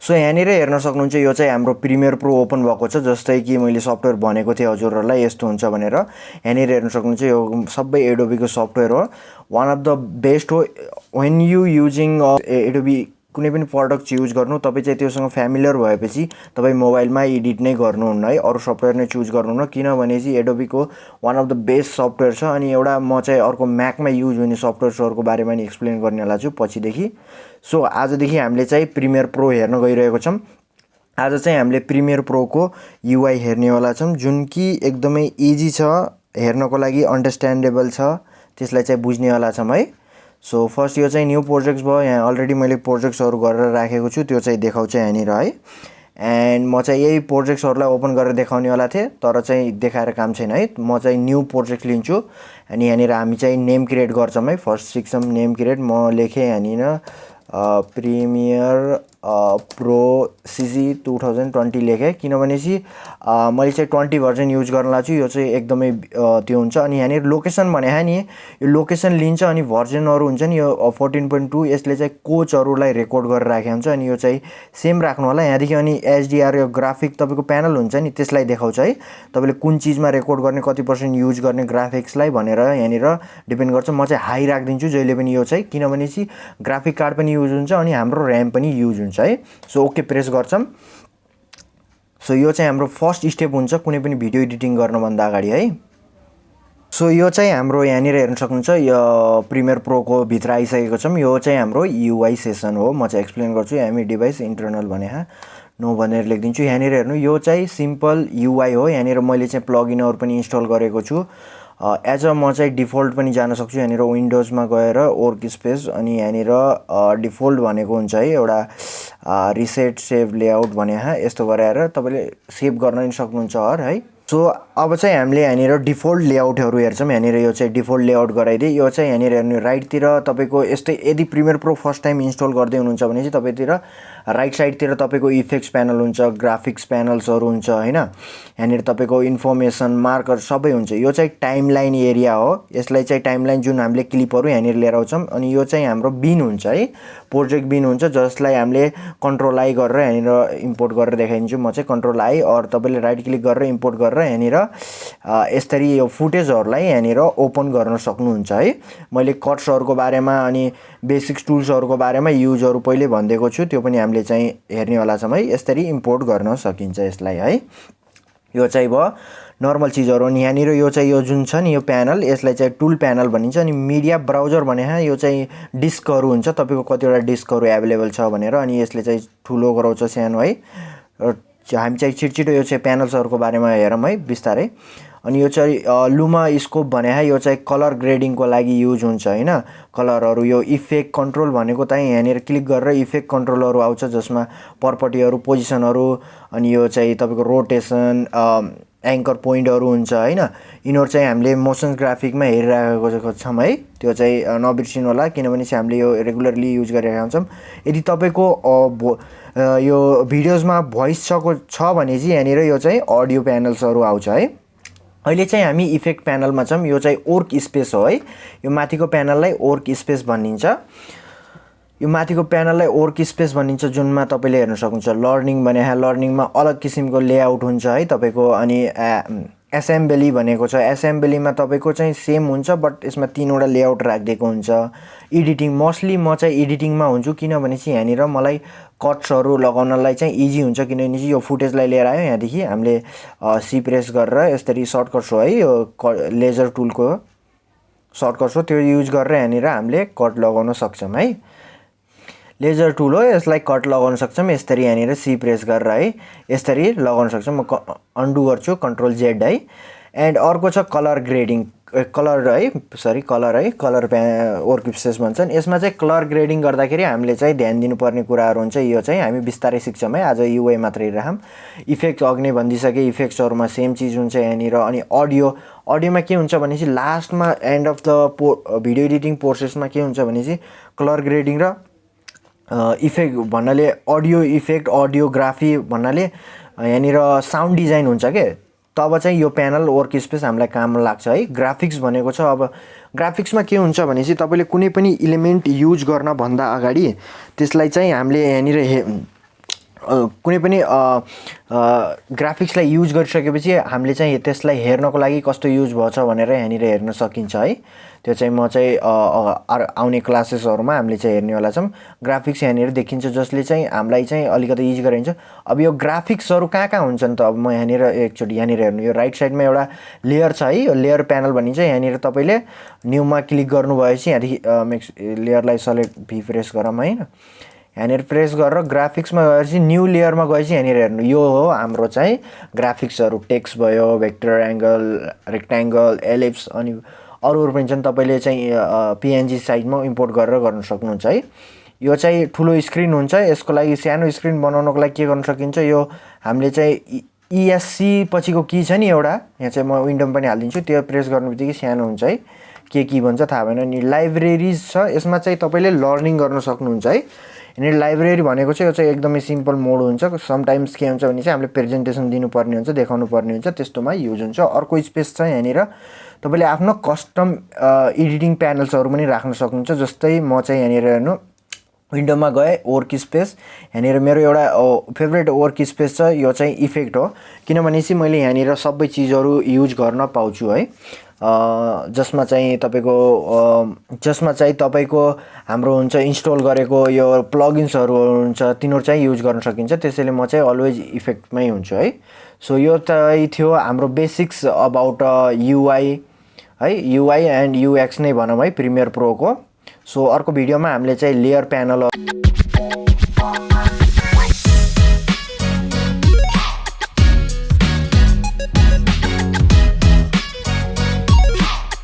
So यहाँनिर हेर्न सक्नुहुन्छ यो चाहिँ हाम्रो प्रिमियर प्रो ओपन भएको छ जस्तै कि मैले सफ्टवेयर भनेको थिएँ हजुरहरूलाई यस्तो हुन्छ भनेर। यहाँनिर हेर्न सक्नुहुन्छ यो सबै एडोबीको सफ्टवेयर हो। वान अफ द बेस्ट हो वेन यु युजिङ एडोबी कुनै पनि प्रडक्ट युज गर्नु तपाईँ चाहिँ त्योसँग फ्यामिलियर भएपछि तपाईँ मोबाइलमा एडिट नै गर्नुहुन्न है। अरू सफ्टवेयर नै चुज गर्नुहुन्न किनभने चाहिँ एडोबीको one of the best software छ अनि एउटा म चाहिँ अर्को म्याकमा युज हुने सफ्टवेयर्सहरूको बारेमा नि एक्सप्लेन गर्नेवाला छु पछिदेखि। सो आजदेखि हामीले चाहिँ प्रिमियर प्रो हेर्न गइरहेको छौँ। आज चाहिँ हामीले प्रिमियर प्रोको युआई हेर्नेवाला छौँ जुन कि एकदमै इजी छ हेर्नको लागि अन्डरस्ट्यान्डेबल छ त्यसलाई चाहिँ बुझ्नेवाला छौँ है। सो फर्स्ट यो चाहिँ न्यू प्रोजेक्ट्स भयो यहाँ अलरेडी मैले प्रोजेक्ट्सहरू गरेर राखेको छु त्यो चाहिँ देखाउँछ यहाँनिर है। एन्ड म चाहिँ यही प्रोजेक्ट्सहरूलाई ओपन गरेर देखाउनेवाला थिएँ तर चाहिँ देखाएर काम छैन है। म चाहिँ न्यू प्रोजेक्ट लिन्छु अनि यहाँनिर हामी चाहिँ नेम क्रिएट गर्छौँ है। फर्स्ट सिक्छौँ नेम क्रिएट म लेखेँ यहाँनिर Premiere Pro CC two thousand twenty लेखेँ। किनभने चाहिँ मैले चाहिँ ट्वेन्टी भर्जन युज गर्न लाग्छु यो चाहिँ एकदमै त्यो हुन्छ। अनि यहाँनिर लोकेसन भने नि यो लोकेसन लिन्छ अनि भर्जनहरू हुन्छ नि यो फोर्टिन पोइन्ट टू यसले चाहिँ कोचहरूलाई रेकर्ड गरेर राखेको हुन्छ। अनि यो चाहिँ सेम राख्नु होला। यहाँदेखि अनि एचडिआर यो ग्राफिक तपाईँको प्यानल हुन्छ नि त्यसलाई देखाउँछ है। तपाईँले कुन चिजमा रेकर्ड गर्ने कति पर्सेन्ट युज गर्ने ग्राफिक्सलाई भनेर यहाँनिर डिपेन्ड गर्छ। म चाहिँ हाई राखिदिन्छु जहिले पनि यो चाहिँ। किनभने चाहिँ ग्राफिक कार्ड पनि युज हुन्छ अनि हाम्रो ऱ्याम पनि युज हुन्छ। है? सो ओके प्रेस गर्छौँ। सो यो चाहिँ हाम्रो फर्स्ट स्टेप हुन्छ कुनै पनि भिडियो एडिटिङ गर्नुभन्दा अगाडि है? सो यो चाहिँ हाम्रो यहाँनिर हेर्न सक्नुहुन्छ यो प्रिमियर प्रोको भित्र आइसकेको छौँ। यो चाहिँ हाम्रो युआई सेसन हो। म चाहिँ एक्सप्लेन गर्छु एमई डिभाइस इन्टरनल भने नो भनेर लेखिदिन्छु। यहाँनिर हेर्नु यो चाहिँ सिम्पल युआई हो। यहाँनिर मैले चाहिँ प्लगइनहरू पनि इन्स्टल गरेको छु। एज अ म चाहिँ डिफल्ट पनि जान सक्छु यहाँनिर विन्डोजमा गएर वर्क स्पेस अनि यहाँनिर डिफल्ट भनेको हुन्छ है एउटा रिसेट सेभ लेआउट भने यस्तो गराएर तपाईँले सेभ गर्न पनि सक्नुहुन्छ है। सो अब चाहिँ हामीले यहाँनिर डिफल्ट लेआउटहरू हेर्छौँ। यहाँनिर यो चाहिँ डिफल्ट लेआउट गराइदिए यो चाहिँ यहाँनिर हेर्नु राइटतिर तपाईँको यस्तै यदि Premiere Pro first time install गर्दै हुनुहुन्छ भने चाहिँ तपाईँतिर राइट साइडतिर तपाईँको इफेक्ट्स प्यानल हुन्छ ग्राफिक्स प्यानल्सहरू हुन्छ होइन? यहाँनिर तपाईँको इन्फर्मेसन मार्कर सबै हुन्छ। यो चाहिँ टाइम लाइन एरिया हो। यसलाई चाहिँ टाइम लाइन जुन हामीले क्लिपहरू यहाँनिर लिएर आउँछौँ अनि यो चाहिँ हाम्रो बिन हुन्छ है? प्रोजेक्ट बिन हुन्छ जसलाई हामीले कन्ट्रोल आई गरेर यहाँनिर इम्पोर्ट गरेर देखाइदिन्छु। म चाहिँ कन्ट्रोल आई अरू तपाईँले राइट क्लिक गरेर इम्पोर्ट गरेर यहाँनिर यसरी यो फुटेजहरूलाई यहाँनिर ओपन गर्न सक्नुहुन्छ है? मैले कट्सहरूको बारेमा अनि बेसिक्स टुल्सहरूको बारेमा युजहरू पहिले भनिदिएको छु। त्यो पनि हामीले चाहिँ हेर्नेवाला छौँ है। यसरी इम्पोर्ट गर्न सकिन्छ यसलाई है। यो चाहिँ भयो नर्मल चिजहरू अनि यहाँनिर यो चाहिँ यो जुन छ नि यो प्यानल यसलाई चाहिँ टुल प्यानल भनिन्छ अनि मिडिया ब्राउजर भने यो चाहिँ डिस्कहरू हुन्छ। तपाईँको कतिवटा डिस्कहरू एभाइलेबल छ भनेर अनि यसले चाहिँ ठुलो गराउँछ सानो है। हामी चाहिँ छिटो यो चाहिँ प्यानल्सहरूको बारेमा हेरौँ है बिस्तारै। अनि यो चाहिँ लुमा स्कोप भने यो चाहिँ कलर ग्रेडिङको लागि युज हुन्छ होइन? कलरहरू यो इफेक्ट कन्ट्रोल भनेको चाहिँ यहाँनिर क्लिक गरेर इफेक्ट कन्ट्रोलहरू आउँछ जसमा पर्पटीहरू पोजिसनहरू अनि यो चाहिँ तपाईँको रोटेसन एङ्कर पोइन्टहरू हुन्छ होइन? यिनीहरू चाहिँ हामीले मोसन ग्राफिकमा हेरिरहेको छौँ है? त्यो चाहिँ नबिर्सिनु होला किनभने चाहिँ हामीले यो रेगुलरली युज गरिरहेका हुन्छौँ। यदि तपाईँको भो यो भिडियोजमा भोइस छको छ भने चाहिँ यहाँनिर यो चाहिँ अडियो प्यानल्सहरू आउँछ है? अहिले चाहिँ हामी इफेक्ट प्यानलमा छौँ। यो चाहिँ ओर्क स्पेस हो है। यो माथिको प्यानललाई ओर्क स्पेस भनिन्छ। यो माथिको प्यानललाई ओर्क स्पेस भनिन्छ जुनमा तपाईँले हेर्न सक्नुहुन्छ। लर्निङ भने लर्निङमा अलग किसिमको लेआउट हुन्छ है तपाईँको अनि एसेम्ब्ली भनेको छ. एसेम्ब्लीमा तपाईँको चाहिँ सेम हुन्छ बट यसमा तिनवटा लेआउट राखिदिएको हुन्छ. एडिटिङ मोस्टली म चाहिँ एडिटिङमा हुन्छु किनभने चाहिँ यहाँनिर मलाई कट्सहरू लगाउनलाई चाहिँ इजी हुन्छ किनभने चाहिँ यो फुटेजलाई लिएर आयो यहाँदेखि। हामीले सी प्रेस गरेर यसरी सर्टकट्स हो है यो क लेजर टुलको सर्टकट्स हो त्यो युज गरेर यहाँनिर हामीले कट लगाउन सक्छौँ है। लेजर टुल हो यसलाई कट लगाउन सक्छौँ। यसरी यहाँनिर सी प्रेस गरेर है यसरी लगाउन सक्छौँ। म अन्डु गर्छु कन्ट्रोल जेड है। एन्ड अर्को छ कलर ग्रेडिङ कलर है सरी कलर है कलर प्या वर्क स्पेस भन्छन्। यसमा चाहिँ कलर ग्रेडिङ गर्दाखेरि हामीले चाहिँ ध्यान दिनुपर्ने कुराहरू हुन्छ। यो चाहिँ हामी बिस्तारै सिक्छौँ है। आज युए मात्रै राखौँ इफेक्ट अघि नै भनिदिइसकेँ इफेक्ट्सहरूमा सेम चिज हुन्छ यहाँनिर। अनि अडियो अडियोमा के हुन्छ भने चाहिँ लास्टमा एन्ड अफ द पो भिडियो एडिटिङ प्रोसेसमा के हुन्छ भने चाहिँ कलर ग्रेडिङ र इफेक्ट भन्नाले अडियो इफेक्ट अडियोग्राफी भन्नाले यहाँनिर साउन्ड डिजाइन हुन्छ के? तब चाहिँ यो प्यानल वर्क स्पेस हामीलाई काम लाग्छ है। ग्राफिक्स भनेको छ अब ग्राफिक्समा के हुन्छ भने चाहिँ तपाईँले कुनै पनि इलिमेन्ट युज गर्नभन्दा अगाडि त्यसलाई चाहिँ हामीले यहाँनिर हे कुनै पनि ग्राफिक्सलाई युज गरिसकेपछि हामीले चाहिँ त्यसलाई हेर्नको लागि कस्तो युज भएछ भनेर यहाँनिर हेर्न सकिन्छ है। त्यो चाहिँ म चाहिँ आउने क्लासेसहरूमा हामीले चाहिँ हेर्नेवाला छौँ। ग्राफिक्स यहाँनिर देखिन्छ जसले चाहिँ हामीलाई चाहिँ अलिकति इजी गराइन्छ। अब यो ग्राफिक्सहरू कहाँ कहाँ हुन्छन् त? अब म यहाँनिर एकचोटि यहाँनिर हेर्नु यो राइट साइडमा एउटा लेयर छ है। यो लेयर प्यानल भनिन्छ। यहाँनिर तपाईँले न्यूमा क्लिक गर्नुभएपछि यहाँदेखि मेक्स लेयरलाई सेलेक्ट भी प्रेस गरौँ होइन। यहाँनिर प्रेस गरेर ग्राफिक्समा गएपछि न्यू लेयरमा गएपछि यहाँनिर हेर्नु। यो हो हाम्रो चाहिँ ग्राफिक्सहरू। टेक्स्ट भयो भेक्टर एङ्गल रेक्ट्याङ्गल एलिप्स अनि अरूहरू पनि छन्। तपाईँले चाहिँ पिएनजी साइजमा इम्पोर्ट गरेर गर्न सक्नुहुन्छ है। यो चाहिँ ठुलो स्क्रिन हुन्छ। यसको लागि सानो स्क्रिन बनाउनको लागि के गर्न सकिन्छ? यो हामीले चाहिँ इएससी पछिको की छ नि एउटा? यहाँ चाहिँ म विन्डोमा पनि हालिदिन्छु। त्यो प्रेस गर्नु बित्तिकै सानो हुन्छ है। के की भन्छ थाहा भएन। अनि लाइब्रेरिज छ। यसमा चाहिँ तपाईँले लर्निङ गर्न सक्नुहुन्छ है। यहाँनिर लाइब्रेरी भनेको चाहिँ यो चाहिँ एकदमै सिम्पल मोड हुन्छ। समटाइम्स के हुन्छ भने चाहिँ हामीले प्रेजेन्टेसन दिनुपर्ने हुन्छ देखाउनु पर्ने हुन्छ त्यस्तोमा युज हुन्छ। अर्को स्पेस छ यहाँनिर तपाईँले आफ्नो कस्टम एडिटिङ प्यानल्सहरू पनि राख्न सक्नुहुन्छ। जस्तै म चाहिँ यहाँनिर हेर्नु विन्डोमा गएँ वर्क स्पेस यहाँनिर मेरो एउटा फेभरेट वर्क स्पेस छ यो चाहिँ इफेक्ट हो। किनभने चाहिँ मैले यहाँनिर सबै चिजहरू युज गर्न पाउँछु है। जसमा चाहिँ तपाईँको जसमा चाहिँ तपाईँको हाम्रो हुन्छ इन्स्टल गरेको यो प्लगइन्सहरू हुन्छ तिनीहरू चाहिँ युज गर्न सकिन्छ। त्यसैले म चाहिँ अलवेज इफेक्टमै हुन्छु है। सो यो चाहिँ थियो हाम्रो बेसिक्स अबाउट युआई है। युआई एन्ड युएक्स नै भनौँ है प्रिमियर प्रोको। सो अर्को भिडियोमा हामीले चाहिँ लेयर प्यानल